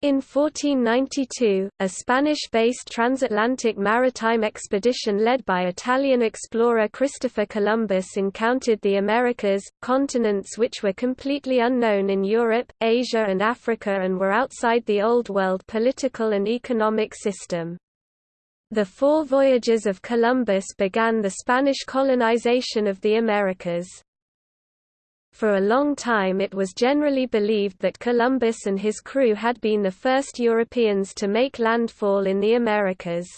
In 1492, a Spanish-based transatlantic maritime expedition led by Italian explorer Christopher Columbus encountered the Americas, continents which were completely unknown in Europe, Asia and Africa and were outside the Old World political and economic system. The four voyages of Columbus began the Spanish colonization of the Americas. For a long time it was generally believed that Columbus and his crew had been the first Europeans to make landfall in the Americas.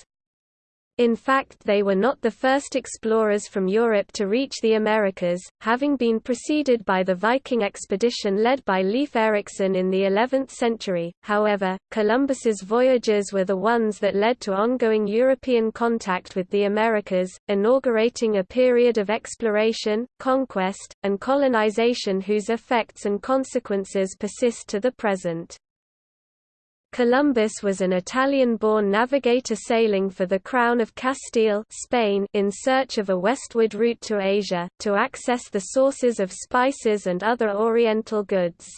In fact they were not the first explorers from Europe to reach the Americas, having been preceded by the Viking expedition led by Leif Erikson in the 11th century. However, Columbus's voyages were the ones that led to ongoing European contact with the Americas, inaugurating a period of exploration, conquest, and colonization whose effects and consequences persist to the present. Columbus was an Italian-born navigator sailing for the Crown of Castile Spain in search of a westward route to Asia, to access the sources of spices and other Oriental goods.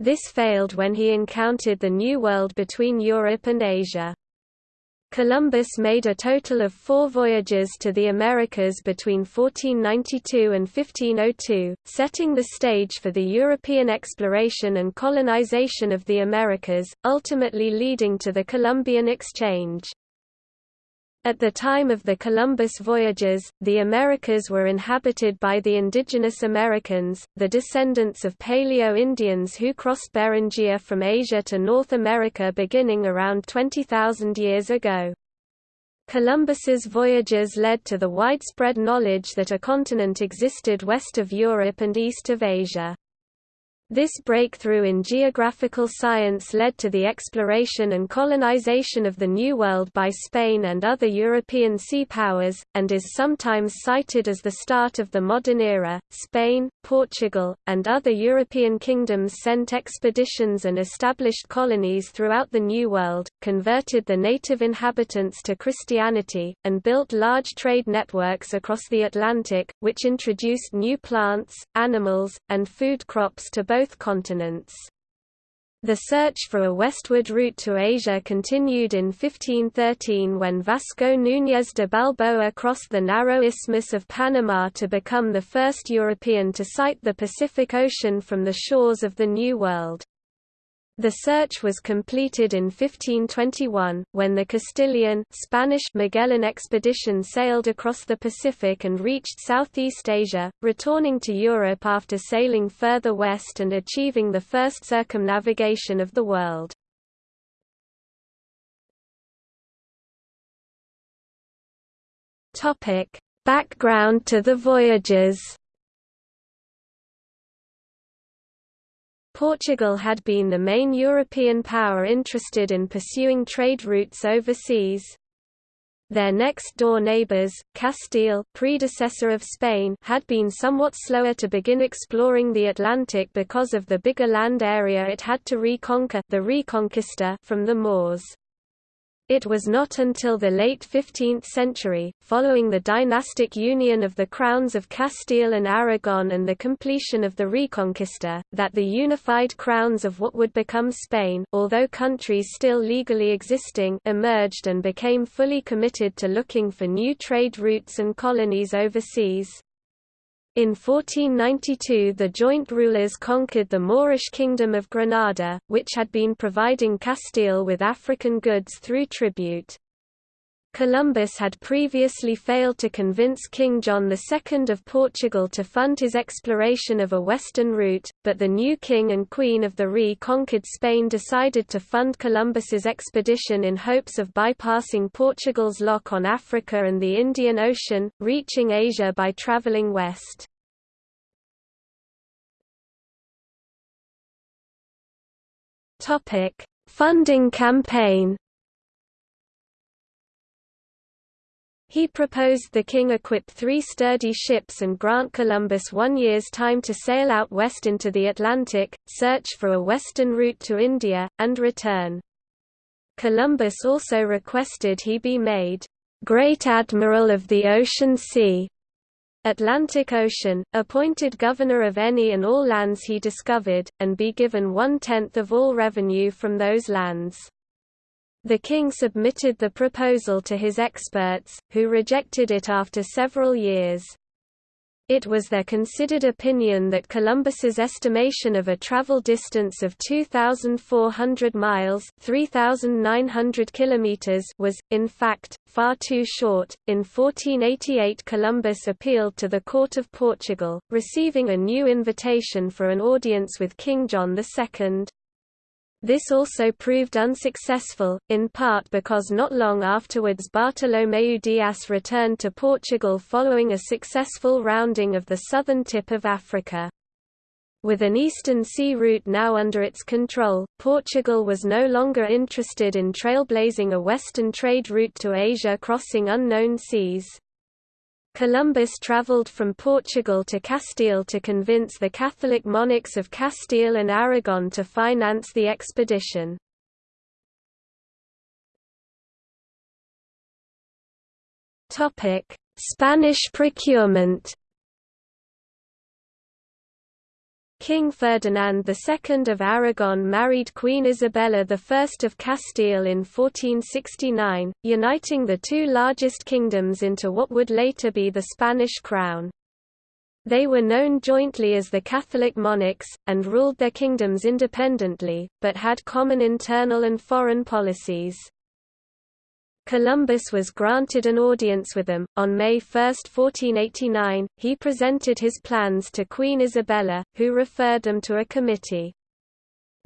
This failed when he encountered the New World between Europe and Asia. Columbus made a total of four voyages to the Americas between 1492 and 1502, setting the stage for the European exploration and colonization of the Americas, ultimately leading to the Columbian Exchange. At the time of the Columbus voyages, the Americas were inhabited by the indigenous Americans, the descendants of Paleo-Indians who crossed Beringia from Asia to North America beginning around 20,000 years ago. Columbus's voyages led to the widespread knowledge that a continent existed west of Europe and east of Asia. This breakthrough in geographical science led to the exploration and colonization of the New World by Spain and other European sea powers, and is sometimes cited as the start of the modern era. Spain, Portugal, and other European kingdoms sent expeditions and established colonies throughout the New World, converted the native inhabitants to Christianity, and built large trade networks across the Atlantic, which introduced new plants, animals, and food crops to both continents. The search for a westward route to Asia continued in 1513 when Vasco Núñez de Balboa crossed the narrow Isthmus of Panama to become the first European to sight the Pacific Ocean from the shores of the New World. The search was completed in 1521, when the Castilian Spanish Magellan expedition sailed across the Pacific and reached Southeast Asia, returning to Europe after sailing further west and achieving the first circumnavigation of the world. Background to the voyages Portugal had been the main European power interested in pursuing trade routes overseas. Their next-door neighbours, Castile predecessor of Spain, had been somewhat slower to begin exploring the Atlantic because of the bigger land area it had to reconquer the Reconquista from the Moors. It was not until the late 15th century, following the dynastic union of the crowns of Castile and Aragon and the completion of the Reconquista, that the unified crowns of what would become Spain although countries still legally existing emerged and became fully committed to looking for new trade routes and colonies overseas. In 1492 the joint rulers conquered the Moorish kingdom of Granada, which had been providing Castile with African goods through tribute. Columbus had previously failed to convince King John II of Portugal to fund his exploration of a western route, but the new king and queen of the re-conquered Spain decided to fund Columbus's expedition in hopes of bypassing Portugal's lock on Africa and the Indian Ocean, reaching Asia by traveling west. Funding campaign He proposed the king equip three sturdy ships and grant Columbus one year's time to sail out west into the Atlantic, search for a western route to India, and return. Columbus also requested he be made, "...great admiral of the ocean sea", Atlantic Ocean, appointed governor of any and all lands he discovered, and be given one-tenth of all revenue from those lands. The king submitted the proposal to his experts, who rejected it after several years. It was their considered opinion that Columbus's estimation of a travel distance of 2,400 miles (3,900 kilometers) was, in fact, far too short. In 1488 Columbus appealed to the court of Portugal, receiving a new invitation for an audience with King John II. This also proved unsuccessful, in part because not long afterwards Bartolomeu Dias returned to Portugal following a successful rounding of the southern tip of Africa. With an eastern sea route now under its control, Portugal was no longer interested in trailblazing a western trade route to Asia crossing unknown seas. Columbus travelled from Portugal to Castile to convince the Catholic monarchs of Castile and Aragon to finance the expedition. Spanish procurement King Ferdinand II of Aragon married Queen Isabella I of Castile in 1469, uniting the two largest kingdoms into what would later be the Spanish crown. They were known jointly as the Catholic monarchs, and ruled their kingdoms independently, but had common internal and foreign policies. Columbus was granted an audience with them. On May 1, 1489, he presented his plans to Queen Isabella, who referred them to a committee.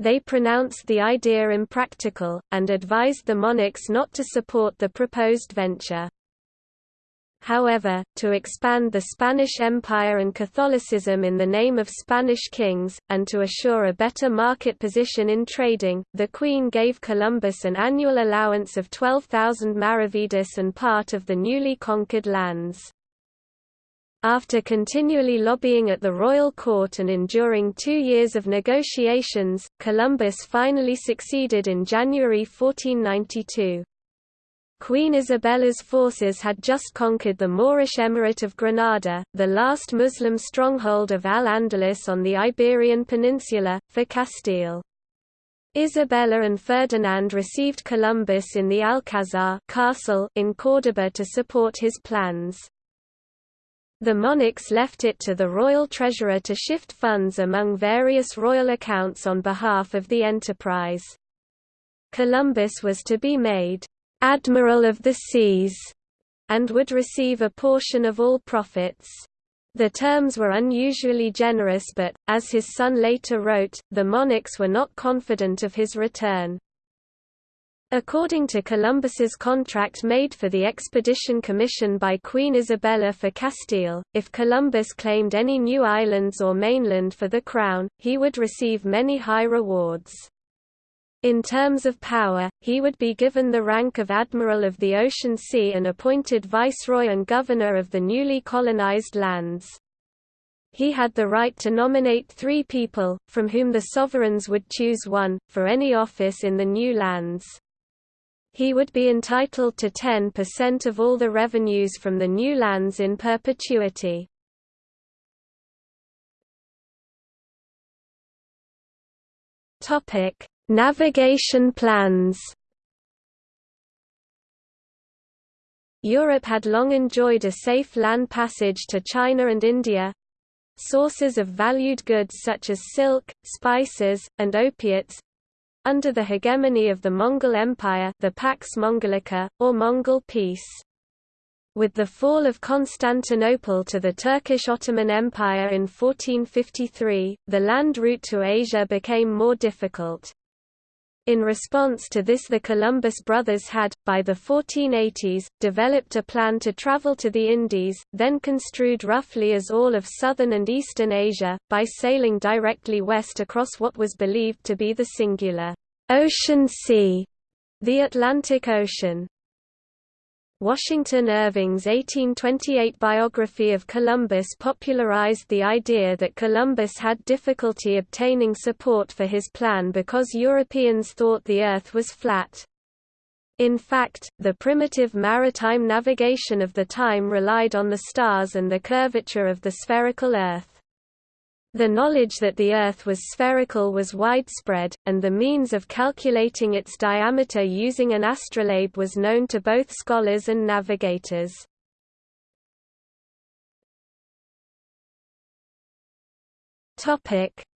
They pronounced the idea impractical, and advised the monarchs not to support the proposed venture. However, to expand the Spanish Empire and Catholicism in the name of Spanish kings, and to assure a better market position in trading, the Queen gave Columbus an annual allowance of 12,000 maravedis and part of the newly conquered lands. After continually lobbying at the royal court and enduring two years of negotiations, Columbus finally succeeded in January 1492. Queen Isabella's forces had just conquered the Moorish Emirate of Granada, the last Muslim stronghold of Al-Andalus on the Iberian Peninsula, for Castile. Isabella and Ferdinand received Columbus in the Alcázar castle in Córdoba to support his plans. The monarchs left it to the royal treasurer to shift funds among various royal accounts on behalf of the enterprise. Columbus was to be made Admiral of the Seas, and would receive a portion of all profits. The terms were unusually generous but, as his son later wrote, the monarchs were not confident of his return. According to Columbus's contract made for the expedition commission by Queen Isabella for Castile, if Columbus claimed any new islands or mainland for the crown, he would receive many high rewards. In terms of power, he would be given the rank of Admiral of the Ocean Sea and appointed Viceroy and Governor of the newly colonized lands. He had the right to nominate three people, from whom the sovereigns would choose one, for any office in the new lands. He would be entitled to 10% of all the revenues from the new lands in perpetuity. Topic: Navigation plans Europe had long enjoyed a safe land passage to China and India. Sources of valued goods such as silk, spices, and opiates under the hegemony of the Mongol Empire the Pax Mongolica, or Mongol peace. With the fall of Constantinople to the Turkish Ottoman Empire in 1453, the land route to Asia became more difficult. In response to this the Columbus brothers had, by the 1480s, developed a plan to travel to the Indies, then construed roughly as all of southern and eastern Asia, by sailing directly west across what was believed to be the singular ocean sea, the Atlantic Ocean. Washington Irving's 1828 biography of Columbus popularized the idea that Columbus had difficulty obtaining support for his plan because Europeans thought the Earth was flat. In fact, the primitive maritime navigation of the time relied on the stars and the curvature of the spherical Earth. The knowledge that the Earth was spherical was widespread, and the means of calculating its diameter using an astrolabe was known to both scholars and navigators.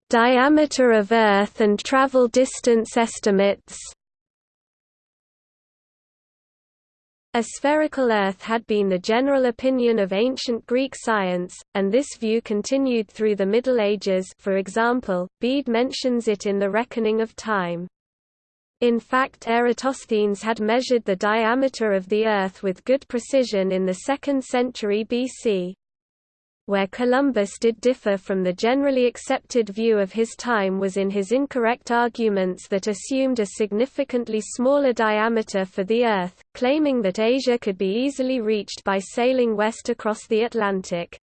Diameter of Earth and travel distance estimates. A spherical Earth had been the general opinion of ancient Greek science, and this view continued through the Middle Ages for example, Bede mentions it in The Reckoning of Time. In fact Eratosthenes had measured the diameter of the Earth with good precision in the 2nd century BC. Where Columbus did differ from the generally accepted view of his time was in his incorrect arguments that assumed a significantly smaller diameter for the Earth, claiming that Asia could be easily reached by sailing west across the Atlantic.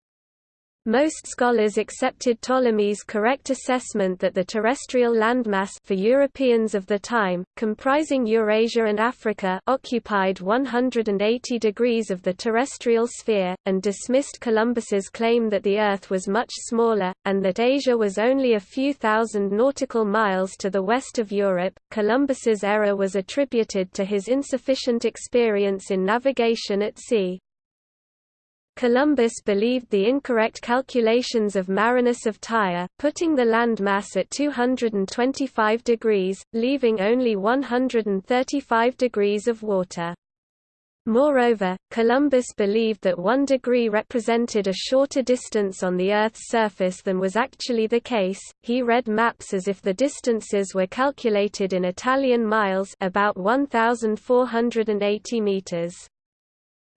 Most scholars accepted Ptolemy's correct assessment that the terrestrial landmass for Europeans of the time, comprising Eurasia and Africa occupied 180 degrees of the terrestrial sphere, and dismissed Columbus's claim that the Earth was much smaller, and that Asia was only a few thousand nautical miles to the west of Europe. Columbus's error was attributed to his insufficient experience in navigation at sea. Columbus believed the incorrect calculations of Marinus of Tyre, putting the landmass at 225 degrees, leaving only 135 degrees of water. Moreover, Columbus believed that one degree represented a shorter distance on the Earth's surface than was actually the case. He read maps as if the distances were calculated in Italian miles, about 1480 meters.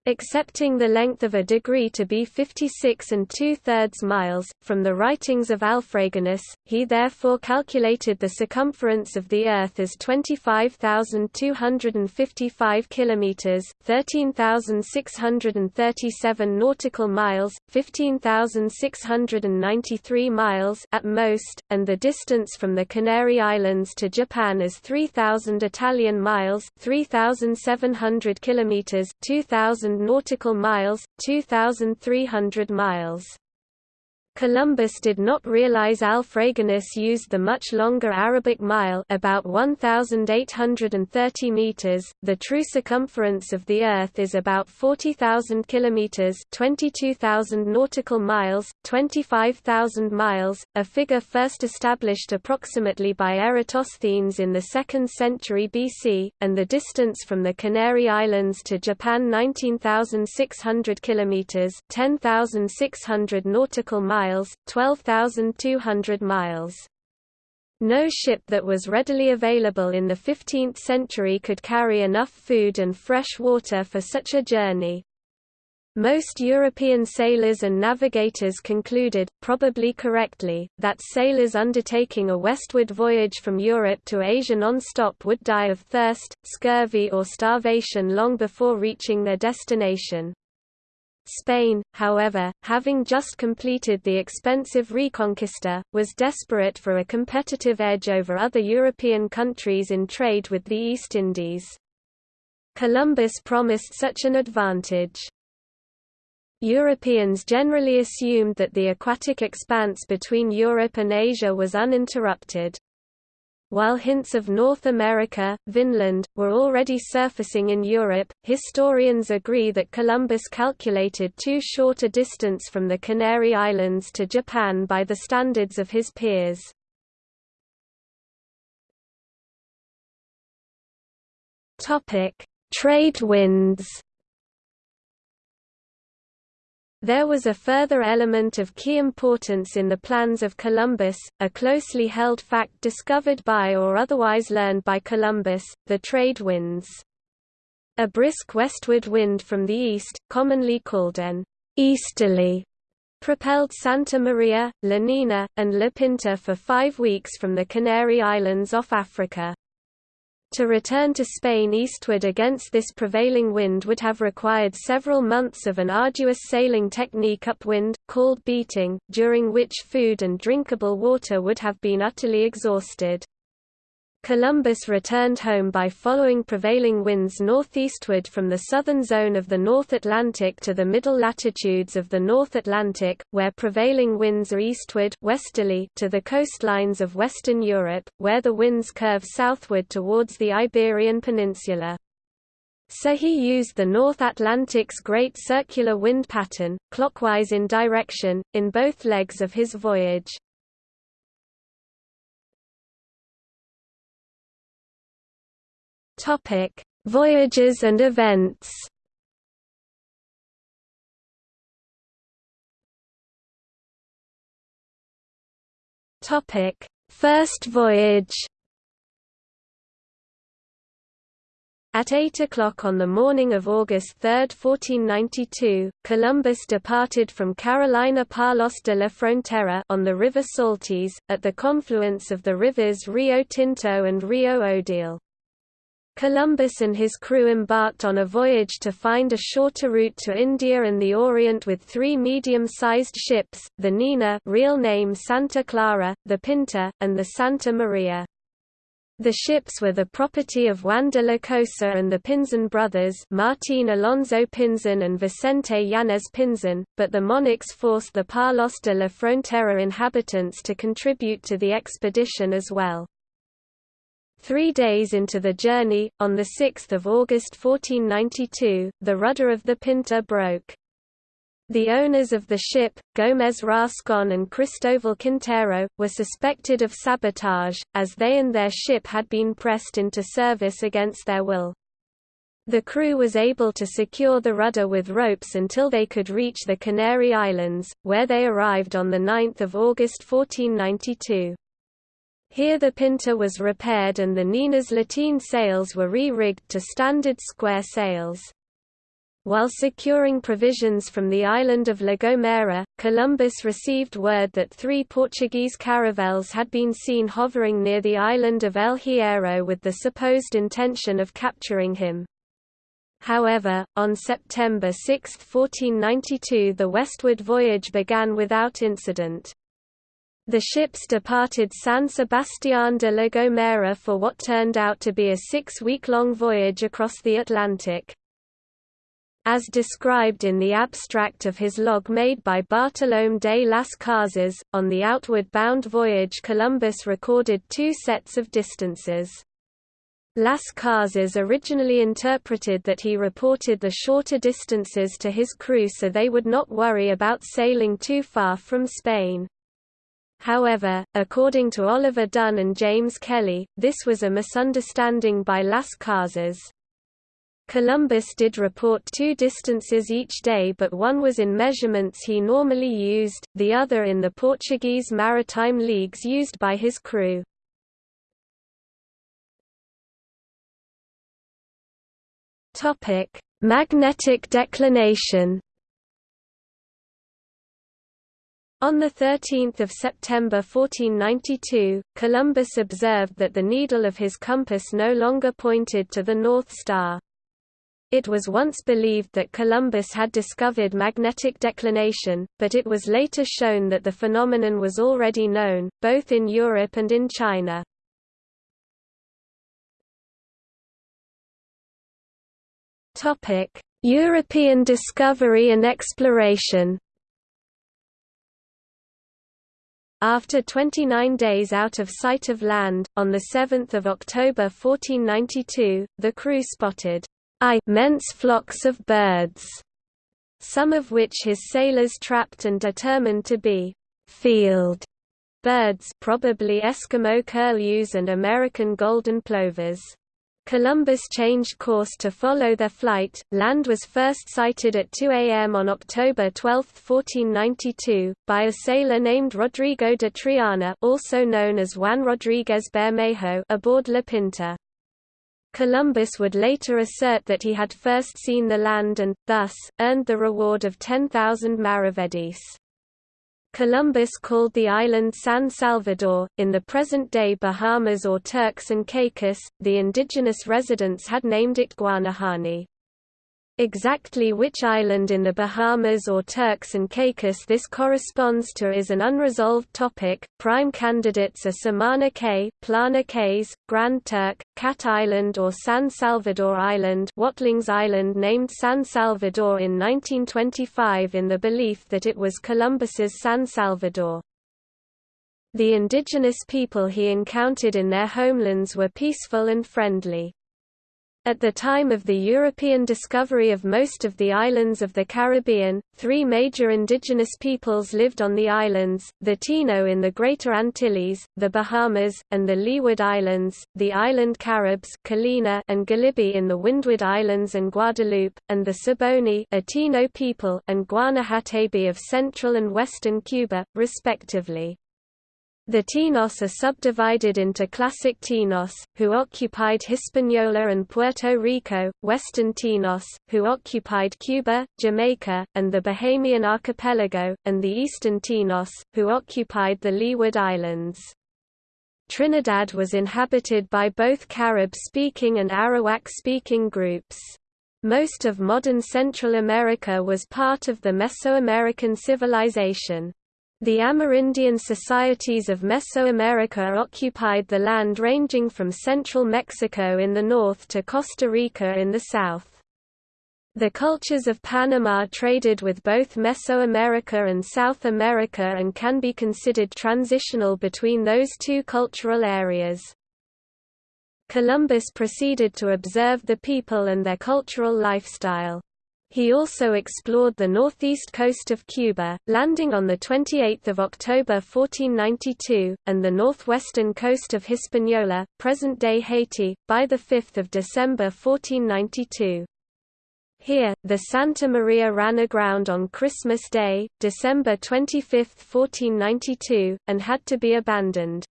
Accepting the length of a degree to be 56 and two-thirds miles, from the writings of Alfraganus, he therefore calculated the circumference of the Earth as 25,255 kilometers, 13,637 nautical miles, 15,693 miles at most, and the distance from the Canary Islands to Japan is 3,000 Italian miles, 3,700 kilometers, 2,000 nautical miles, 2,300 miles. Columbus did not realize Alfraganus used the much longer Arabic mile about 1830 meters. The true circumference of the earth is about 40,000 kilometers, 22,000 nautical miles, 25,000 miles, a figure first established approximately by Eratosthenes in the 2nd century BC, and the distance from the Canary Islands to Japan 19,600 kilometers, 10,600 nautical miles miles, 12,200 miles. No ship that was readily available in the 15th century could carry enough food and fresh water for such a journey. Most European sailors and navigators concluded, probably correctly, that sailors undertaking a westward voyage from Europe to Asia non-stop would die of thirst, scurvy or starvation long before reaching their destination. Spain, however, having just completed the expensive Reconquista, was desperate for a competitive edge over other European countries in trade with the East Indies. Columbus promised such an advantage. Europeans generally assumed that the aquatic expanse between Europe and Asia was uninterrupted. While hints of North America, Vinland, were already surfacing in Europe, historians agree that Columbus calculated too short a distance from the Canary Islands to Japan by the standards of his peers. Trade winds there was a further element of key importance in the plans of Columbus, a closely held fact discovered by or otherwise learned by Columbus, the trade winds. A brisk westward wind from the east, commonly called an easterly, propelled Santa Maria, La Nina, and La Pinta for five weeks from the Canary Islands off Africa. To return to Spain eastward against this prevailing wind would have required several months of an arduous sailing technique upwind, called beating, during which food and drinkable water would have been utterly exhausted. Columbus returned home by following prevailing winds northeastward from the southern zone of the North Atlantic to the middle latitudes of the North Atlantic, where prevailing winds are eastward westerly to the coastlines of Western Europe, where the winds curve southward towards the Iberian Peninsula. So he used the North Atlantic's great circular wind pattern, clockwise in direction, in both legs of his voyage. Topic: Voyages and events. Topic: First voyage. At 8 o'clock on the morning of August 3, 1492, Columbus departed from Carolina Palos de la Frontera on the river Saltes, at the confluence of the rivers Rio Tinto and Rio Odiel. Columbus and his crew embarked on a voyage to find a shorter route to India and the Orient with three medium-sized ships, the Nina real name Santa Clara, the Pinta, and the Santa Maria. The ships were the property of Juan de la Cosa and the Pinzon brothers Martín Alonso Pinzon and Vicente Yanez Pinzon, but the monarchs forced the Palos de la Frontera inhabitants to contribute to the expedition as well. Three days into the journey, on 6 August 1492, the rudder of the Pinta broke. The owners of the ship, Gómez Rascón and Cristóbal Quintero, were suspected of sabotage, as they and their ship had been pressed into service against their will. The crew was able to secure the rudder with ropes until they could reach the Canary Islands, where they arrived on 9 August 1492. Here the Pinta was repaired and the Nina's lateen sails were re-rigged to standard square sails. While securing provisions from the island of La Gomera, Columbus received word that three Portuguese caravels had been seen hovering near the island of El Hierro with the supposed intention of capturing him. However, on September 6, 1492 the westward voyage began without incident. The ships departed San Sebastián de la Gomera for what turned out to be a six-week-long voyage across the Atlantic. As described in the abstract of his log made by Bartolomé de las Casas, on the outward-bound voyage Columbus recorded two sets of distances. Las Casas originally interpreted that he reported the shorter distances to his crew so they would not worry about sailing too far from Spain. However, according to Oliver Dunn and James Kelly, this was a misunderstanding by Las Casas. Columbus did report two distances each day but one was in measurements he normally used, the other in the Portuguese maritime leagues used by his crew. Magnetic declination On 13 September 1492, Columbus observed that the needle of his compass no longer pointed to the North Star. It was once believed that Columbus had discovered magnetic declination, but it was later shown that the phenomenon was already known, both in Europe and in China. European discovery and exploration After 29 days out of sight of land, on 7 October 1492, the crew spotted immense flocks of birds, some of which his sailors trapped and determined to be field birds probably Eskimo curlews and American golden plovers. Columbus changed course to follow their flight. Land was first sighted at 2 a.m. on October 12, 1492, by a sailor named Rodrigo de Triana, also known as Juan Rodríguez Bermejo, aboard La Pinta. Columbus would later assert that he had first seen the land and, thus, earned the reward of 10,000 maravedis. Columbus called the island San Salvador, in the present-day Bahamas or Turks and Caicos, the indigenous residents had named it Guanahani. Exactly which island in the Bahamas or Turks and Caicos this corresponds to is an unresolved topic. Prime candidates are Samana Cay, Plana Cays, Grand Turk, Cat Island or San Salvador Island, Watlings Island named San Salvador in 1925 in the belief that it was Columbus's San Salvador. The indigenous people he encountered in their homelands were peaceful and friendly. At the time of the European discovery of most of the islands of the Caribbean, three major indigenous peoples lived on the islands, the Taino in the Greater Antilles, the Bahamas, and the Leeward Islands, the island Caribs and Galibi in the Windward Islands and Guadeloupe, and the Saboni a people and Guanahatabey of central and western Cuba, respectively. The Tainos are subdivided into Classic Tainos, who occupied Hispaniola and Puerto Rico, Western Tainos, who occupied Cuba, Jamaica, and the Bahamian archipelago, and the Eastern Tainos, who occupied the Leeward Islands. Trinidad was inhabited by both Carib-speaking and Arawak-speaking groups. Most of modern Central America was part of the Mesoamerican civilization. The Amerindian societies of Mesoamerica occupied the land ranging from central Mexico in the north to Costa Rica in the south. The cultures of Panama traded with both Mesoamerica and South America and can be considered transitional between those two cultural areas. Columbus proceeded to observe the people and their cultural lifestyle. He also explored the northeast coast of Cuba, landing on 28 October 1492, and the northwestern coast of Hispaniola, present-day Haiti, by 5 December 1492. Here, the Santa Maria ran aground on Christmas Day, December 25, 1492, and had to be abandoned.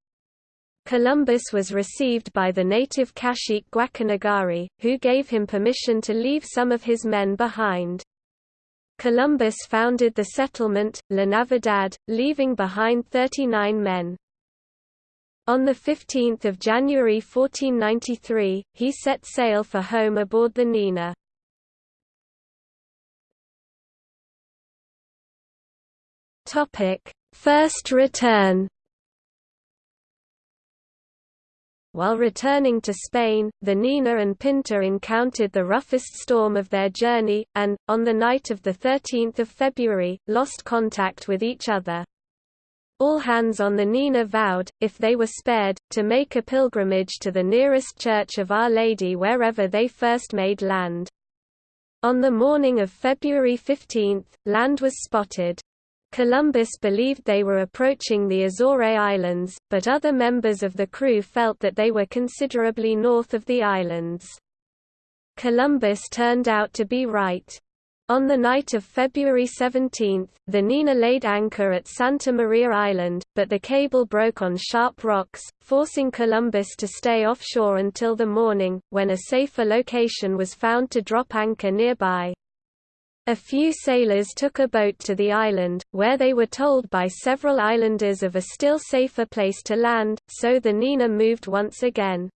Columbus was received by the native cacique Guacanagari, who gave him permission to leave some of his men behind. Columbus founded the settlement, La Navidad, leaving behind 39 men. On 15 January 1493, he set sail for home aboard the Nina. First return While returning to Spain, the Nina and Pinta encountered the roughest storm of their journey, and, on the night of 13 February, lost contact with each other. All hands on the Nina vowed, if they were spared, to make a pilgrimage to the nearest church of Our Lady wherever they first made land. On the morning of February 15, land was spotted. Columbus believed they were approaching the Azore Islands, but other members of the crew felt that they were considerably north of the islands. Columbus turned out to be right. On the night of February 17, the Nina laid anchor at Santa Maria Island, but the cable broke on sharp rocks, forcing Columbus to stay offshore until the morning, when a safer location was found to drop anchor nearby. A few sailors took a boat to the island, where they were told by several islanders of a still safer place to land, so the Nina moved once again.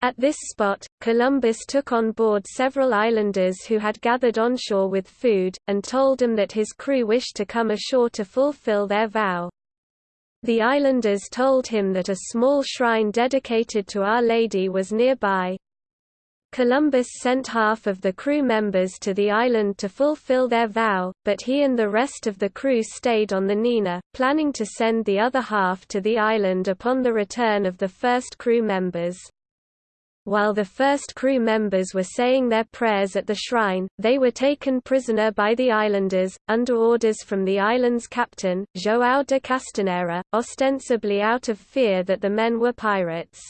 At this spot, Columbus took on board several islanders who had gathered onshore with food, and told them that his crew wished to come ashore to fulfill their vow. The islanders told him that a small shrine dedicated to Our Lady was nearby, Columbus sent half of the crew members to the island to fulfill their vow, but he and the rest of the crew stayed on the Nina, planning to send the other half to the island upon the return of the first crew members. While the first crew members were saying their prayers at the shrine, they were taken prisoner by the islanders, under orders from the island's captain, João de Castanheira, ostensibly out of fear that the men were pirates.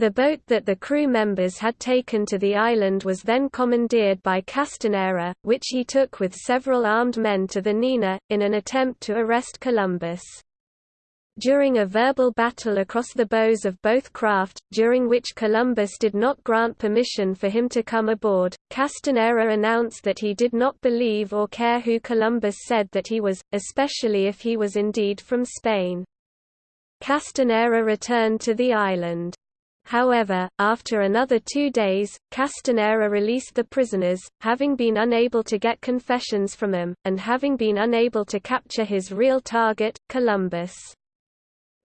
The boat that the crew members had taken to the island was then commandeered by Castanheira, which he took with several armed men to the Nina, in an attempt to arrest Columbus. During a verbal battle across the bows of both craft, during which Columbus did not grant permission for him to come aboard, Castanheira announced that he did not believe or care who Columbus said that he was, especially if he was indeed from Spain. Castanheira returned to the island. However, after another two days, Castanheira released the prisoners, having been unable to get confessions from them, and having been unable to capture his real target, Columbus.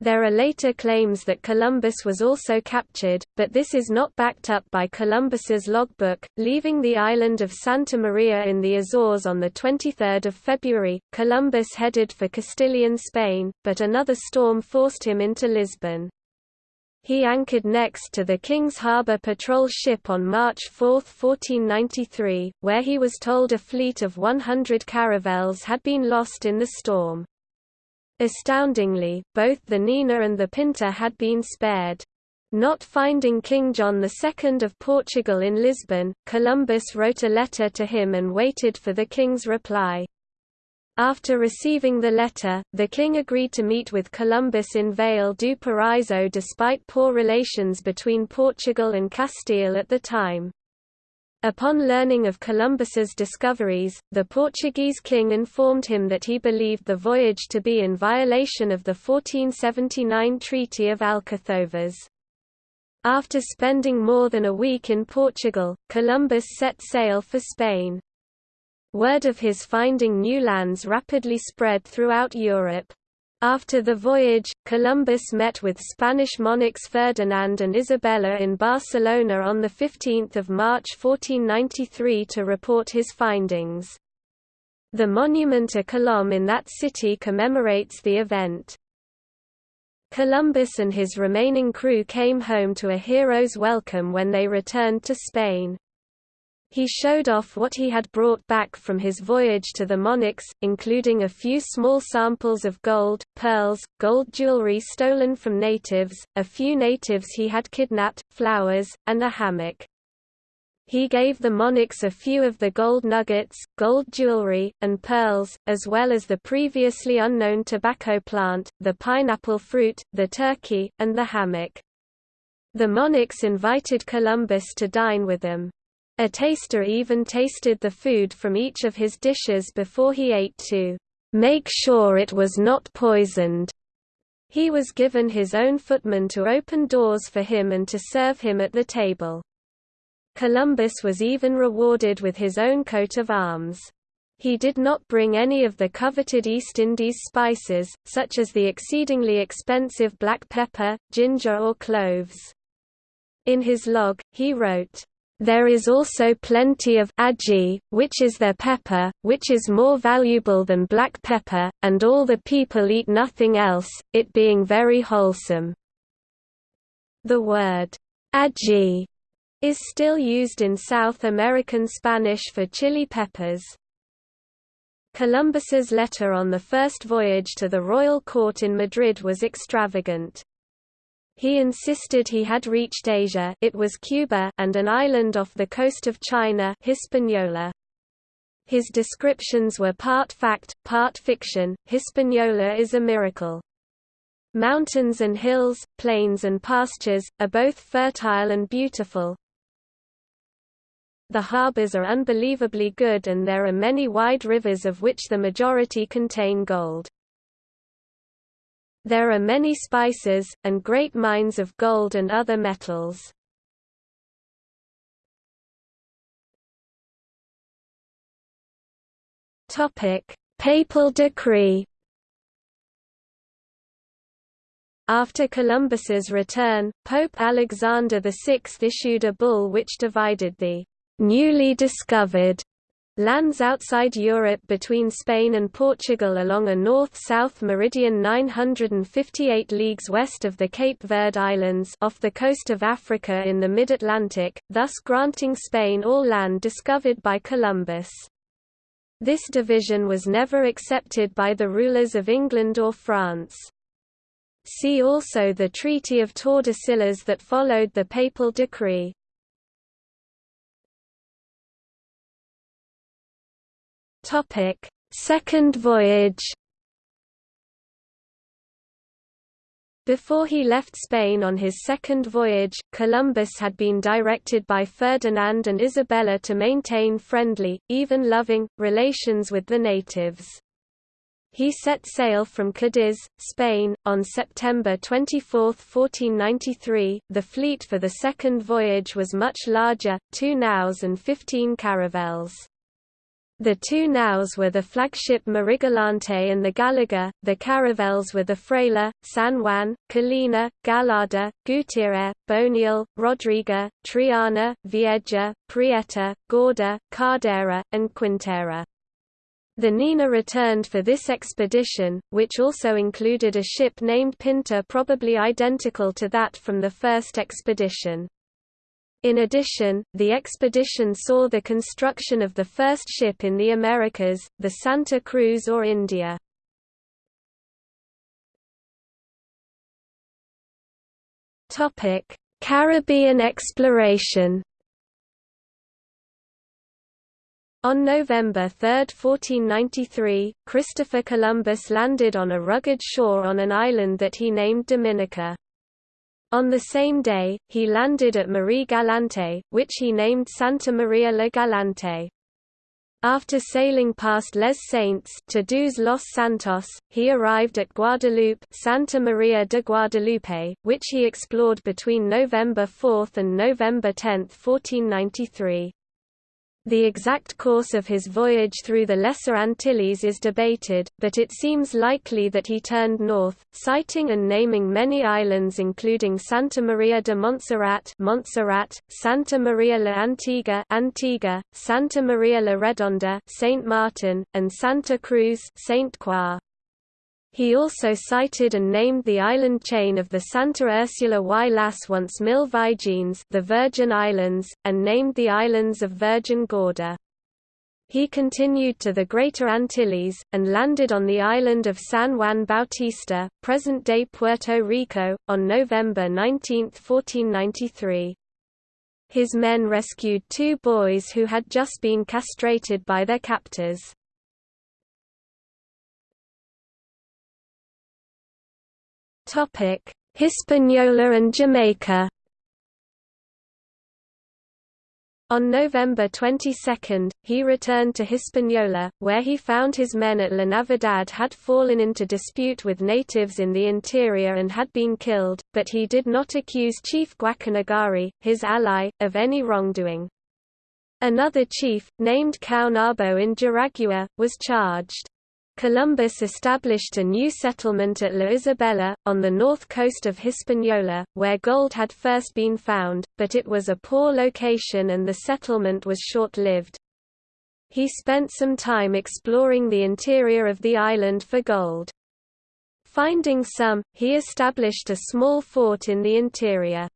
There are later claims that Columbus was also captured, but this is not backed up by Columbus's logbook. Leaving the island of Santa Maria in the Azores on 23 February, Columbus headed for Castilian Spain, but another storm forced him into Lisbon. He anchored next to the King's Harbour patrol ship on March 4, 1493, where he was told a fleet of 100 caravels had been lost in the storm. Astoundingly, both the Nina and the Pinta had been spared. Not finding King John II of Portugal in Lisbon, Columbus wrote a letter to him and waited for the king's reply. After receiving the letter, the king agreed to meet with Columbus in Vale do Paraíso despite poor relations between Portugal and Castile at the time. Upon learning of Columbus's discoveries, the Portuguese king informed him that he believed the voyage to be in violation of the 1479 Treaty of Alcáçovas. After spending more than a week in Portugal, Columbus set sail for Spain. Word of his finding new lands rapidly spread throughout Europe. After the voyage, Columbus met with Spanish monarchs Ferdinand and Isabella in Barcelona on 15 March 1493 to report his findings. The monument a Colom in that city commemorates the event. Columbus and his remaining crew came home to a hero's welcome when they returned to Spain. He showed off what he had brought back from his voyage to the monarchs, including a few small samples of gold, pearls, gold jewelry stolen from natives, a few natives he had kidnapped, flowers, and a hammock. He gave the monarchs a few of the gold nuggets, gold jewelry, and pearls, as well as the previously unknown tobacco plant, the pineapple fruit, the turkey, and the hammock. The monarchs invited Columbus to dine with them. A taster even tasted the food from each of his dishes before he ate to make sure it was not poisoned. He was given his own footman to open doors for him and to serve him at the table. Columbus was even rewarded with his own coat of arms. He did not bring any of the coveted East Indies spices, such as the exceedingly expensive black pepper, ginger or cloves. In his log, he wrote, there is also plenty of ají, which is their pepper, which is more valuable than black pepper, and all the people eat nothing else, it being very wholesome. The word ají is still used in South American Spanish for chili peppers. Columbus's letter on the first voyage to the royal court in Madrid was extravagant. He insisted he had reached Asia it was Cuba and an island off the coast of China Hispaniola. His descriptions were part fact, part fiction. Hispaniola is a miracle. Mountains and hills, plains and pastures, are both fertile and beautiful. The harbors are unbelievably good and there are many wide rivers of which the majority contain gold. There are many spices, and great mines of gold and other metals. Papal decree After Columbus's return, Pope Alexander VI issued a bull which divided the newly discovered Lands outside Europe between Spain and Portugal along a north-south meridian 958 leagues west of the Cape Verde Islands off the coast of Africa in the mid-Atlantic, thus granting Spain all land discovered by Columbus. This division was never accepted by the rulers of England or France. See also the Treaty of Tordesillas that followed the papal decree. Topic: Second voyage. Before he left Spain on his second voyage, Columbus had been directed by Ferdinand and Isabella to maintain friendly, even loving, relations with the natives. He set sail from Cadiz, Spain, on September 24, 1493. The fleet for the second voyage was much larger, two naus and fifteen caravels. The two naus were the flagship Marigalante and the Gallega, the caravels were the Fraile, San Juan, Colina, Gallarda, Gutierre, Boniel, Rodriga, Triana, Vieja, Prieta, Gorda, Cardera, and Quintera. The Nina returned for this expedition, which also included a ship named Pinta probably identical to that from the first expedition. In addition, the expedition saw the construction of the first ship in the Americas, the Santa Cruz or India. Caribbean exploration On November 3, 1493, Christopher Columbus landed on a rugged shore on an island that he named Dominica. On the same day, he landed at Marie Galante, which he named Santa Maria la Galante. After sailing past Les Saintes to Dos Los Santos, he arrived at Guadeloupe Santa Maria de Guadalupe, which he explored between November 4 and November 10, 1493. The exact course of his voyage through the Lesser Antilles is debated, but it seems likely that he turned north, sighting and naming many islands including Santa Maria de Montserrat, Montserrat Santa Maria la Antigua, Antigua Santa Maria la Redonda, Saint Martin, and Santa Cruz, Saint Croix. He also sighted and named the island chain of the Santa Ursula y las once Mil Virgins the Virgin Islands, and named the islands of Virgin Gorda. He continued to the Greater Antilles, and landed on the island of San Juan Bautista, present-day Puerto Rico, on November 19, 1493. His men rescued two boys who had just been castrated by their captors. Hispaniola and Jamaica. On November 22, he returned to Hispaniola, where he found his men at La Navidad had fallen into dispute with natives in the interior and had been killed, but he did not accuse Chief Guacanagari, his ally, of any wrongdoing. Another chief, named Caonabo in Jaragua, was charged. Columbus established a new settlement at La Isabela, on the north coast of Hispaniola, where gold had first been found, but it was a poor location and the settlement was short-lived. He spent some time exploring the interior of the island for gold. Finding some, he established a small fort in the interior.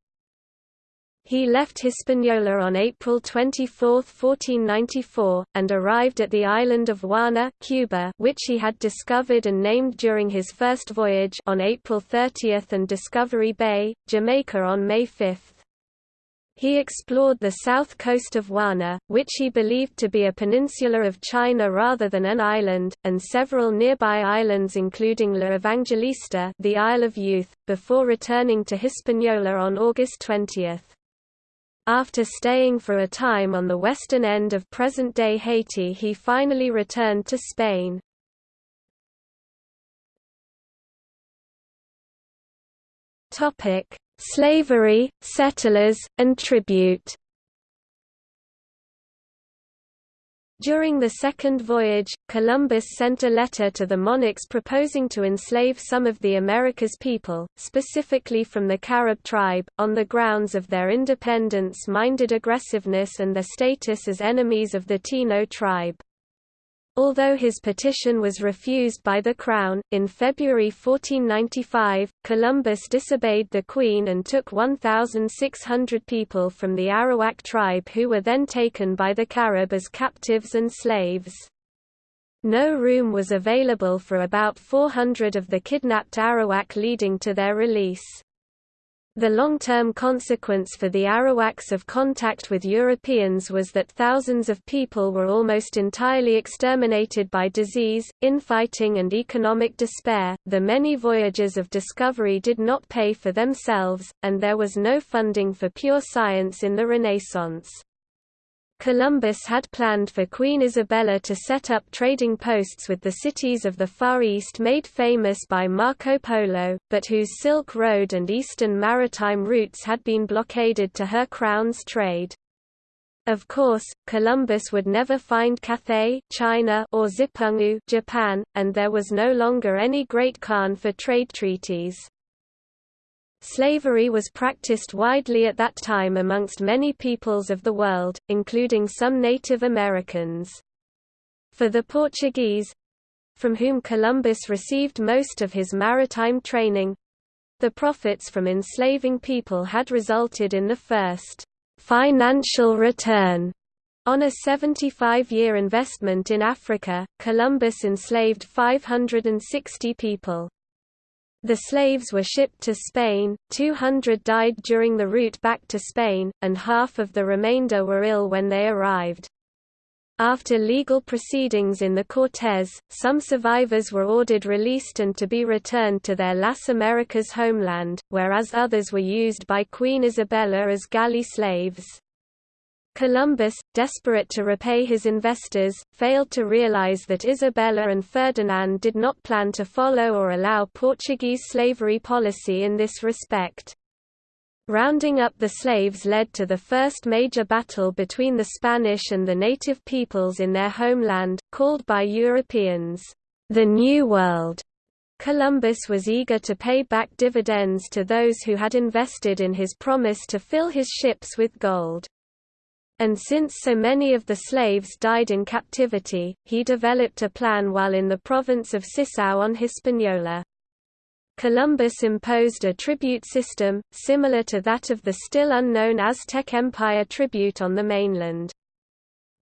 He left Hispaniola on April 24, 1494, and arrived at the island of Juana Cuba, which he had discovered and named during his first voyage on April 30 and Discovery Bay, Jamaica on May 5. He explored the south coast of Juana, which he believed to be a peninsula of China rather than an island, and several nearby islands including La Evangelista the Isle of Youth, before returning to Hispaniola on August 20. After staying for a time on the western end of present-day Haiti he finally returned to Spain. Slavery, settlers, and tribute During the second voyage, Columbus sent a letter to the monarchs proposing to enslave some of the America's people, specifically from the Carib tribe, on the grounds of their independence-minded aggressiveness and their status as enemies of the Taíno tribe. Although his petition was refused by the Crown, in February 1495, Columbus disobeyed the Queen and took 1,600 people from the Arawak tribe who were then taken by the Carib as captives and slaves. No room was available for about 400 of the kidnapped Arawak leading to their release. The long-term consequence for the Arawaks of contact with Europeans was that thousands of people were almost entirely exterminated by disease, infighting and economic despair. The many voyages of discovery did not pay for themselves, and there was no funding for pure science in the Renaissance. Columbus had planned for Queen Isabella to set up trading posts with the cities of the Far East made famous by Marco Polo, but whose Silk Road and eastern maritime routes had been blockaded to her crown's trade. Of course, Columbus would never find Cathay China or Zipangu Japan, and there was no longer any Great Khan for trade treaties. Slavery was practiced widely at that time amongst many peoples of the world, including some Native Americans. For the Portuguese—from whom Columbus received most of his maritime training—the profits from enslaving people had resulted in the first financial return on a 75-year investment in Africa, Columbus enslaved 560 people. The slaves were shipped to Spain, 200 died during the route back to Spain, and half of the remainder were ill when they arrived. After legal proceedings in the Cortes, some survivors were ordered released and to be returned to their Las Americas homeland, whereas others were used by Queen Isabella as galley slaves. Columbus, desperate to repay his investors, failed to realize that Isabella and Ferdinand did not plan to follow or allow Portuguese slavery policy in this respect. Rounding up the slaves led to the first major battle between the Spanish and the native peoples in their homeland, called by Europeans, the New World. Columbus was eager to pay back dividends to those who had invested in his promise to fill his ships with gold. And since so many of the slaves died in captivity, he developed a plan while in the province of Cicao on Hispaniola. Columbus imposed a tribute system, similar to that of the still unknown Aztec Empire tribute on the mainland.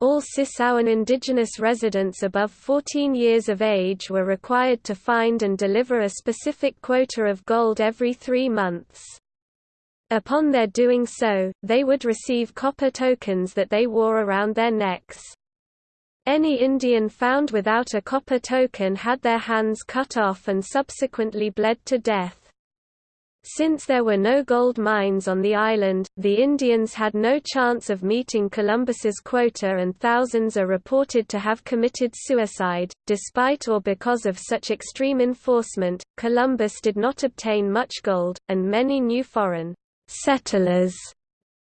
All Cicaoan indigenous residents above 14 years of age were required to find and deliver a specific quota of gold every three months. Upon their doing so, they would receive copper tokens that they wore around their necks. Any Indian found without a copper token had their hands cut off and subsequently bled to death. Since there were no gold mines on the island, the Indians had no chance of meeting Columbus's quota and thousands are reported to have committed suicide. Despite or because of such extreme enforcement, Columbus did not obtain much gold, and many new foreign settlers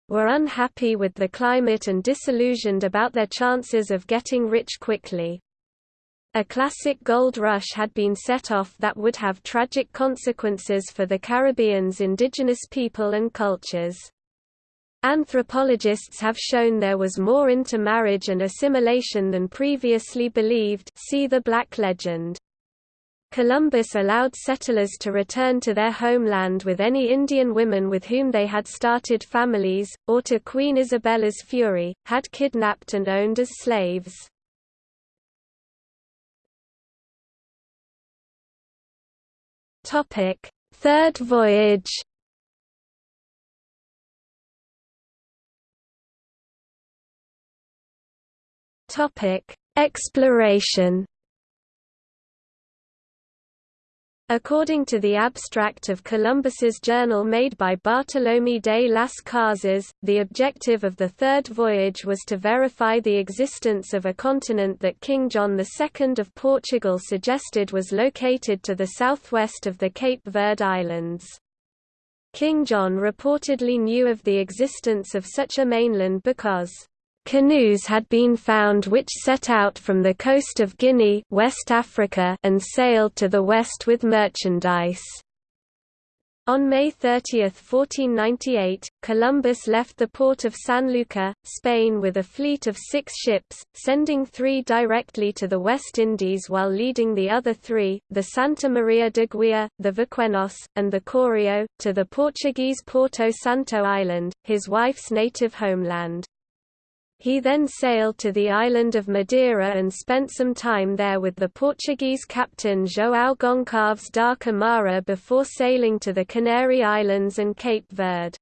were unhappy with the climate and disillusioned about their chances of getting rich quickly. A classic gold rush had been set off that would have tragic consequences for the Caribbean's indigenous people and cultures. Anthropologists have shown there was more intermarriage and assimilation than previously believed see the Black Legend. Columbus allowed settlers to return to their homeland with any Indian women with whom they had started families, or to Queen Isabella's fury, had kidnapped and owned as slaves. Third voyage Exploration According to the abstract of Columbus's journal made by Bartolomé de las Casas, the objective of the third voyage was to verify the existence of a continent that King John II of Portugal suggested was located to the southwest of the Cape Verde Islands. King John reportedly knew of the existence of such a mainland because Canoes had been found which set out from the coast of Guinea West Africa and sailed to the west with merchandise. On May 30, 1498, Columbus left the port of Sanlúcar, Spain with a fleet of six ships, sending three directly to the West Indies while leading the other three, the Santa Maria de Guia, the Vaqueños, and the Correo, to the Portuguese Porto Santo island, his wife's native homeland. He then sailed to the island of Madeira and spent some time there with the Portuguese captain João Goncalves da Câmara before sailing to the Canary Islands and Cape Verde.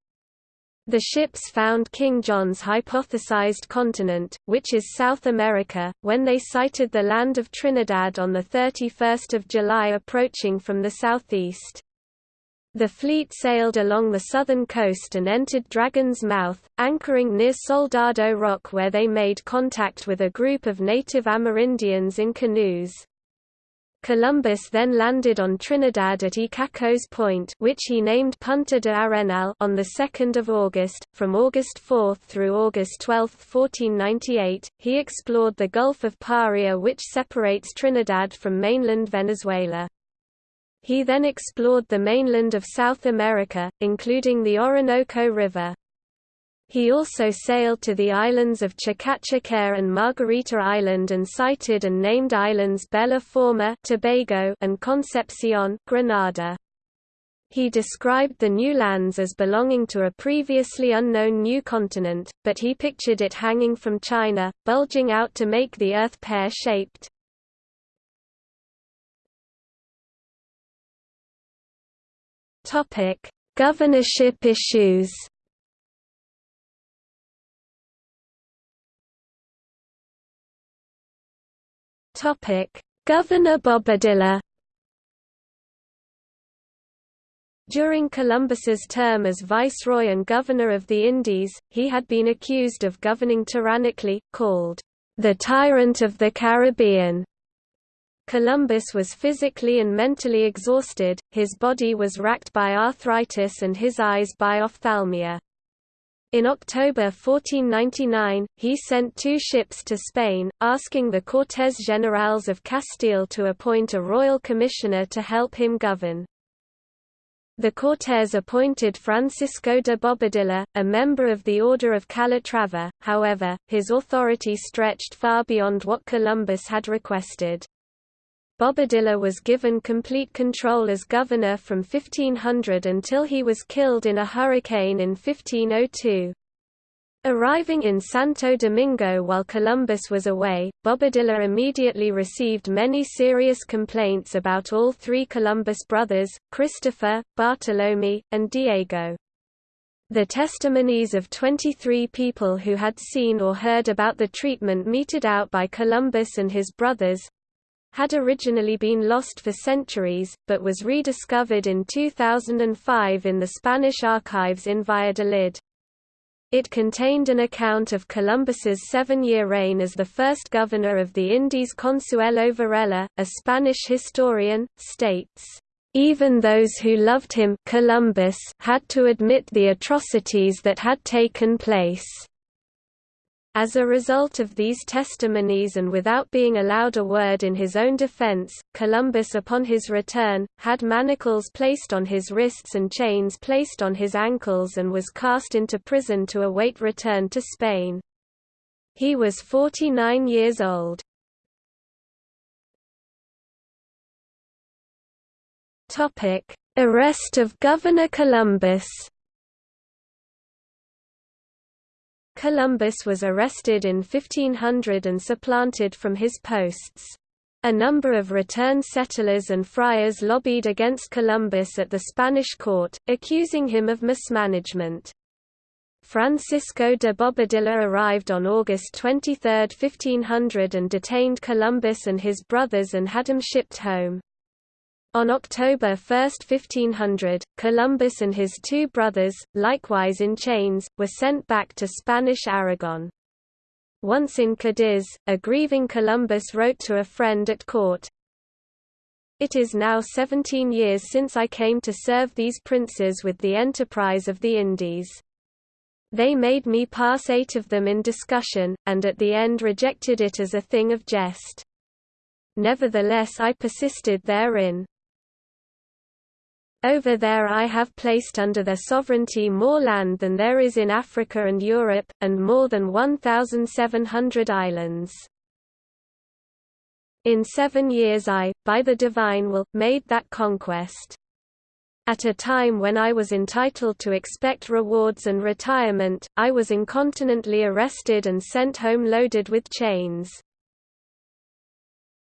The ships found King John's hypothesized continent, which is South America, when they sighted the land of Trinidad on 31 July approaching from the southeast. The fleet sailed along the southern coast and entered Dragon's Mouth, anchoring near Soldado Rock where they made contact with a group of native Amerindians in canoes. Columbus then landed on Trinidad at Icacos Point which he named Punta de Arenal on 2 August. From August 4 through August 12, 1498, he explored the Gulf of Paria which separates Trinidad from mainland Venezuela. He then explored the mainland of South America, including the Orinoco River. He also sailed to the islands of Chacachacare and Margarita Island and sighted and named islands Bella Forma Tobago and Concepcion Grenada. He described the new lands as belonging to a previously unknown new continent, but he pictured it hanging from China, bulging out to make the Earth pear-shaped. Topic: Governorship issues. Topic: Governor Bobadilla. During Columbus's term as Viceroy and Governor of the Indies, he had been accused of governing tyrannically, called the Tyrant of the Caribbean, Columbus was physically and mentally exhausted, his body was racked by arthritis and his eyes by ophthalmia. In October 1499, he sent two ships to Spain, asking the Cortes Generales of Castile to appoint a royal commissioner to help him govern. The Cortes appointed Francisco de Bobadilla, a member of the Order of Calatrava, however, his authority stretched far beyond what Columbus had requested. Bobadilla was given complete control as governor from 1500 until he was killed in a hurricane in 1502. Arriving in Santo Domingo while Columbus was away, Bobadilla immediately received many serious complaints about all three Columbus brothers, Christopher, Bartolome, and Diego. The testimonies of 23 people who had seen or heard about the treatment meted out by Columbus and his brothers, had originally been lost for centuries, but was rediscovered in 2005 in the Spanish archives in Valladolid. It contained an account of Columbus's seven-year reign as the first governor of the Indies Consuelo Varela, a Spanish historian, states, "...even those who loved him Columbus had to admit the atrocities that had taken place." As a result of these testimonies and without being allowed a word in his own defense, Columbus upon his return, had manacles placed on his wrists and chains placed on his ankles and was cast into prison to await return to Spain. He was 49 years old. Arrest of Governor Columbus Columbus was arrested in 1500 and supplanted from his posts. A number of returned settlers and friars lobbied against Columbus at the Spanish court, accusing him of mismanagement. Francisco de Bobadilla arrived on August 23, 1500 and detained Columbus and his brothers and had them shipped home. On October 1, 1500, Columbus and his two brothers, likewise in chains, were sent back to Spanish Aragon. Once in Cadiz, a grieving Columbus wrote to a friend at court, It is now seventeen years since I came to serve these princes with the enterprise of the Indies. They made me pass eight of them in discussion, and at the end rejected it as a thing of jest. Nevertheless I persisted therein. Over there I have placed under their sovereignty more land than there is in Africa and Europe, and more than 1,700 islands. In seven years I, by the divine will, made that conquest. At a time when I was entitled to expect rewards and retirement, I was incontinently arrested and sent home loaded with chains.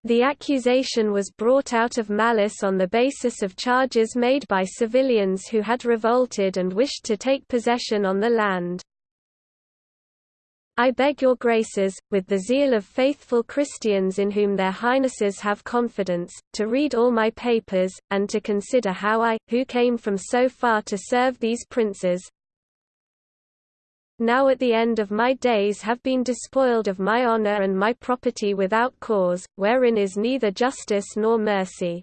The accusation was brought out of malice on the basis of charges made by civilians who had revolted and wished to take possession on the land. I beg your graces, with the zeal of faithful Christians in whom their highnesses have confidence, to read all my papers, and to consider how I, who came from so far to serve these princes, now at the end of my days have been despoiled of my honour and my property without cause, wherein is neither justice nor mercy.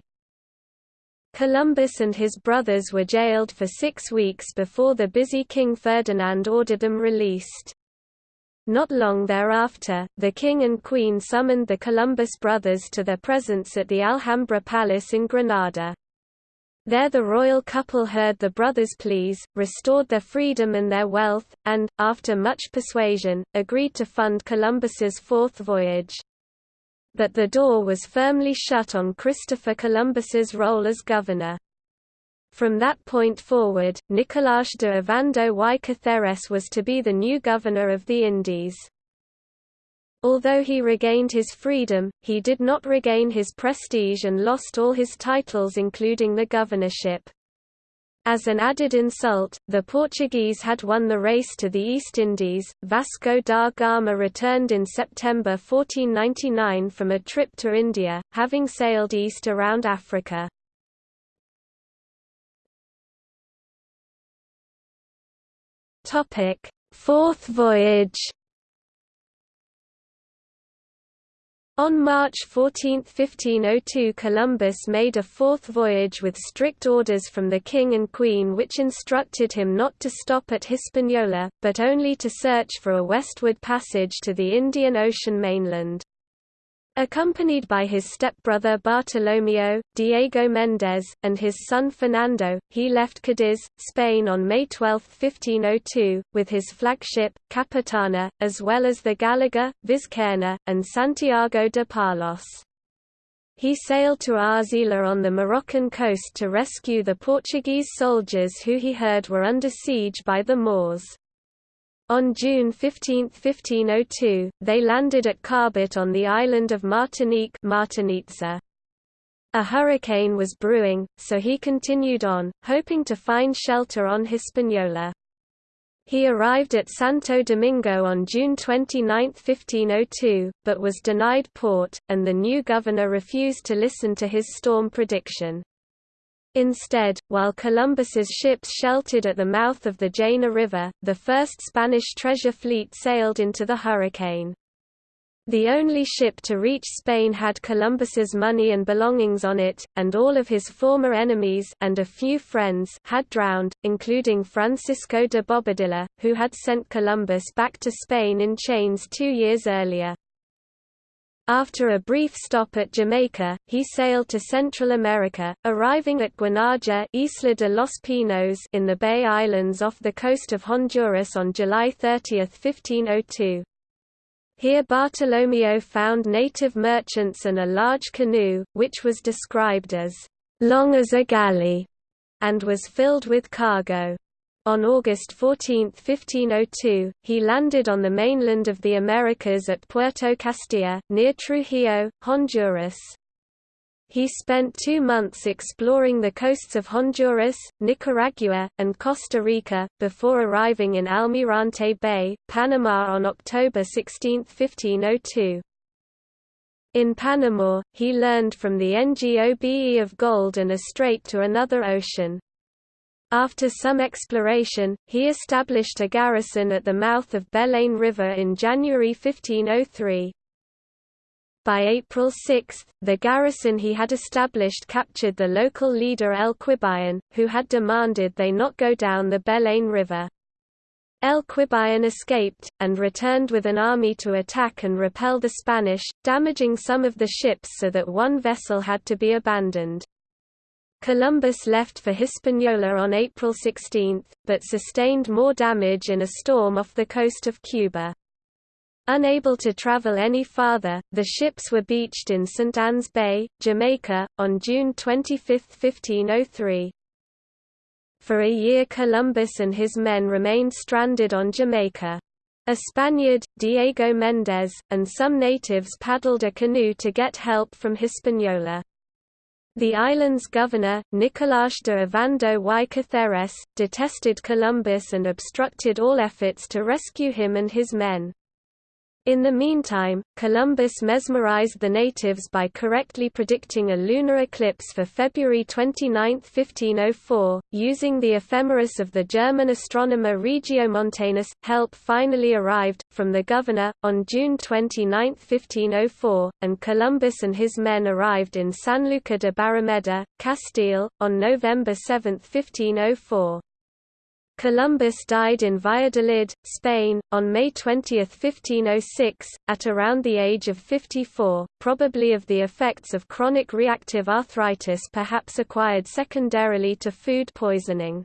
Columbus and his brothers were jailed for six weeks before the busy King Ferdinand ordered them released. Not long thereafter, the king and queen summoned the Columbus brothers to their presence at the Alhambra Palace in Granada. There the royal couple heard the brothers' pleas, restored their freedom and their wealth, and, after much persuasion, agreed to fund Columbus's fourth voyage. But the door was firmly shut on Christopher Columbus's role as governor. From that point forward, Nicolás de Ovando y Cáceres was to be the new governor of the Indies. Although he regained his freedom, he did not regain his prestige and lost all his titles including the governorship. As an added insult, the Portuguese had won the race to the East Indies. Vasco da Gama returned in September 1499 from a trip to India, having sailed east around Africa. Topic: Fourth voyage. On March 14, 1502 Columbus made a fourth voyage with strict orders from the king and queen which instructed him not to stop at Hispaniola, but only to search for a westward passage to the Indian Ocean mainland. Accompanied by his stepbrother Bartolomeo, Diego Méndez, and his son Fernando, he left Cadiz, Spain on May 12, 1502, with his flagship, Capitana, as well as the Gallega, Vizcaína, and Santiago de Palos. He sailed to Arzila on the Moroccan coast to rescue the Portuguese soldiers who he heard were under siege by the Moors. On June 15, 1502, they landed at Carbet on the island of Martinique. A hurricane was brewing, so he continued on, hoping to find shelter on Hispaniola. He arrived at Santo Domingo on June 29, 1502, but was denied port, and the new governor refused to listen to his storm prediction. Instead, while Columbus's ships sheltered at the mouth of the Jaina River, the first Spanish treasure fleet sailed into the hurricane. The only ship to reach Spain had Columbus's money and belongings on it, and all of his former enemies and a few friends had drowned, including Francisco de Bobadilla, who had sent Columbus back to Spain in chains two years earlier. After a brief stop at Jamaica, he sailed to Central America, arriving at Guanaja Isla de los Pinos in the Bay Islands off the coast of Honduras on July 30, 1502. Here Bartolomeo found native merchants and a large canoe, which was described as long as a galley, and was filled with cargo. On August 14, 1502, he landed on the mainland of the Americas at Puerto Castilla, near Trujillo, Honduras. He spent two months exploring the coasts of Honduras, Nicaragua, and Costa Rica, before arriving in Almirante Bay, Panama on October 16, 1502. In Panama, he learned from the Ngobe of gold and a strait to another ocean. After some exploration, he established a garrison at the mouth of Belén River in January 1503. By April 6, the garrison he had established captured the local leader El Quibian, who had demanded they not go down the Belén River. El Quibian escaped, and returned with an army to attack and repel the Spanish, damaging some of the ships so that one vessel had to be abandoned. Columbus left for Hispaniola on April 16, but sustained more damage in a storm off the coast of Cuba. Unable to travel any farther, the ships were beached in St. Anne's Bay, Jamaica, on June 25, 1503. For a year Columbus and his men remained stranded on Jamaica. A Spaniard, Diego Méndez, and some natives paddled a canoe to get help from Hispaniola. The island's governor, Nicolás de Ovando y Cáceres, detested Columbus and obstructed all efforts to rescue him and his men. In the meantime, Columbus mesmerized the natives by correctly predicting a lunar eclipse for February 29, 1504, using the ephemeris of the German astronomer Regiomontanus. Help finally arrived, from the governor, on June 29, 1504, and Columbus and his men arrived in Sanlúcar de Barrameda, Castile, on November 7, 1504. Columbus died in Valladolid, Spain, on May 20, 1506, at around the age of 54, probably of the effects of chronic reactive arthritis perhaps acquired secondarily to food poisoning.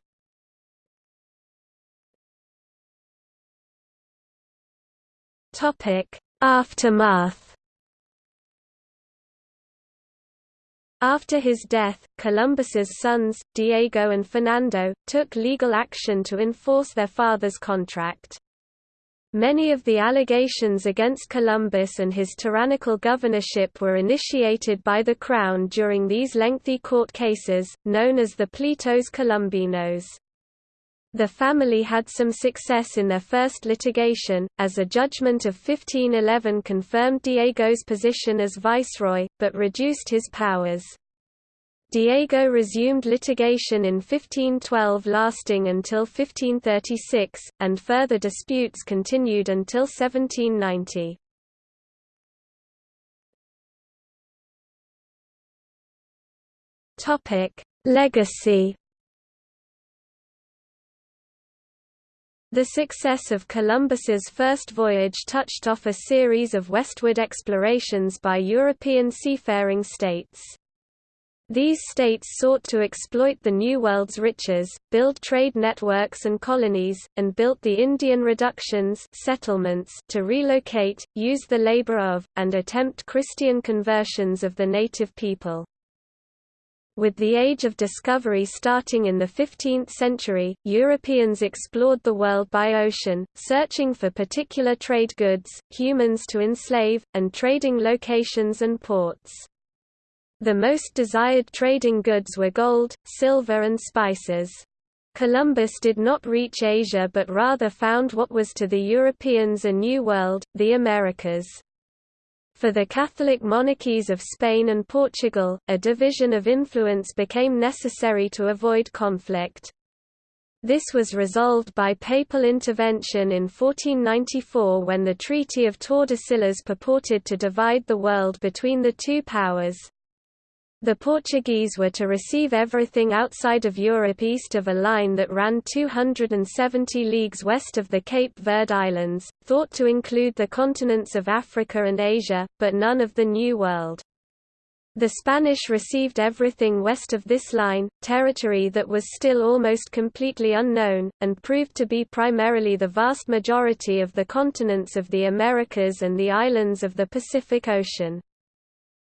Aftermath After his death, Columbus's sons, Diego and Fernando, took legal action to enforce their father's contract. Many of the allegations against Columbus and his tyrannical governorship were initiated by the Crown during these lengthy court cases, known as the Pleitos Columbinos. The family had some success in their first litigation, as a judgment of 1511 confirmed Diego's position as viceroy, but reduced his powers. Diego resumed litigation in 1512 lasting until 1536, and further disputes continued until 1790. Legacy The success of Columbus's first voyage touched off a series of westward explorations by European seafaring states. These states sought to exploit the New World's riches, build trade networks and colonies, and built the Indian reductions settlements to relocate, use the labor of, and attempt Christian conversions of the native people. With the age of discovery starting in the 15th century, Europeans explored the world by ocean, searching for particular trade goods, humans to enslave, and trading locations and ports. The most desired trading goods were gold, silver and spices. Columbus did not reach Asia but rather found what was to the Europeans a new world, the Americas. For the Catholic monarchies of Spain and Portugal, a division of influence became necessary to avoid conflict. This was resolved by papal intervention in 1494 when the Treaty of Tordesillas purported to divide the world between the two powers. The Portuguese were to receive everything outside of Europe east of a line that ran 270 leagues west of the Cape Verde Islands, thought to include the continents of Africa and Asia, but none of the New World. The Spanish received everything west of this line, territory that was still almost completely unknown, and proved to be primarily the vast majority of the continents of the Americas and the islands of the Pacific Ocean.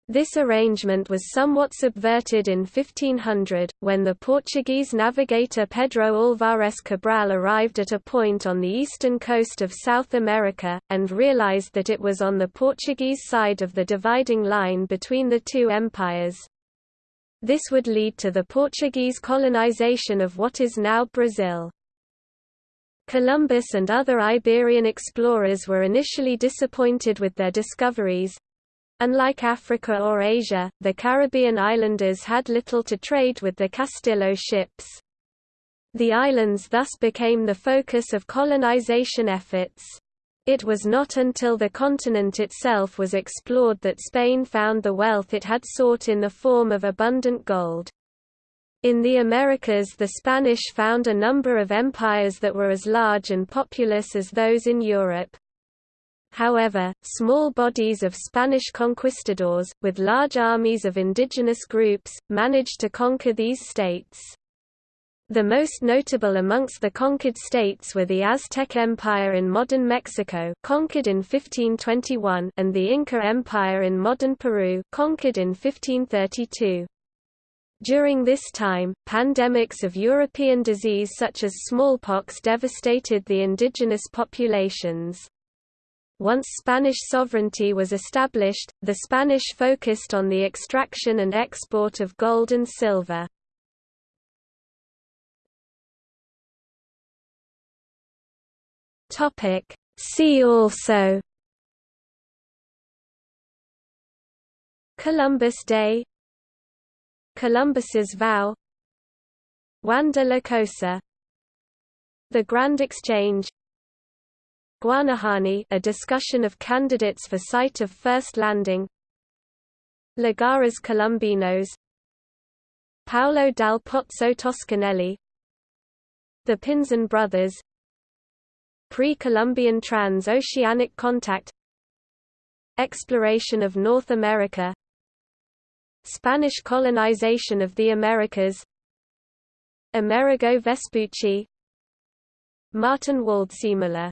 This arrangement was somewhat subverted in 1500, when the Portuguese navigator Pedro Álvares Cabral arrived at a point on the eastern coast of South America, and realized that it was on the Portuguese side of the dividing line between the two empires. This would lead to the Portuguese colonization of what is now Brazil. Columbus and other Iberian explorers were initially disappointed with their discoveries, Unlike Africa or Asia, the Caribbean islanders had little to trade with the Castillo ships. The islands thus became the focus of colonization efforts. It was not until the continent itself was explored that Spain found the wealth it had sought in the form of abundant gold. In the Americas the Spanish found a number of empires that were as large and populous as those in Europe. However, small bodies of Spanish conquistadors, with large armies of indigenous groups, managed to conquer these states. The most notable amongst the conquered states were the Aztec Empire in modern Mexico conquered in 1521 and the Inca Empire in modern Peru conquered in 1532. During this time, pandemics of European disease such as smallpox devastated the indigenous populations. Once Spanish sovereignty was established, the Spanish focused on the extraction and export of gold and silver. See also Columbus Day Columbus's vow Juan de la Cosa The Grand Exchange Guanahani a discussion of candidates for site of first landing. Lugares Colombinos. Paolo dal Pozzo Toscanelli. The Pinzon Brothers. Pre-Columbian trans-oceanic contact. Exploration of North America. Spanish colonization of the Americas. Amerigo Vespucci. Martin Waldseemüller